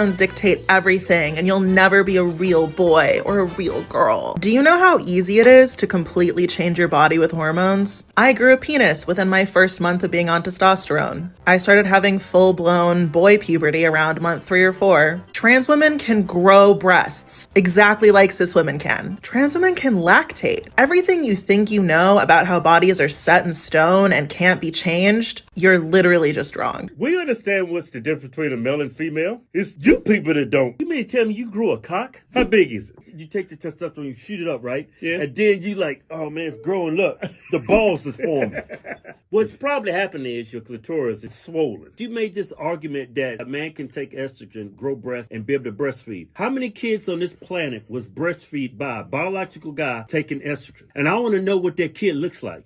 hormones dictate everything and you'll never be a real boy or a real girl. Do you know how easy it is to completely change your body with hormones? I grew a penis within my first month of being on testosterone. I started having full blown boy puberty around month three or four. Trans women can grow breasts exactly like cis women can. Trans women can lactate. Everything you think you know about how bodies are set in stone and can't be changed, you're literally just wrong. We understand what's the difference between a male and female. It's you people that don't. You mean to tell me you grew a cock? How big is it? You take the testosterone, you shoot it up, right? Yeah. And then you like, oh man, it's growing. Look, the balls is forming. What's probably happening is your clitoris is swollen. You made this argument that a man can take estrogen, grow breasts, and be able to breastfeed. How many kids on this planet was breastfeed by a biological guy taking estrogen? And I want to know what that kid looks like.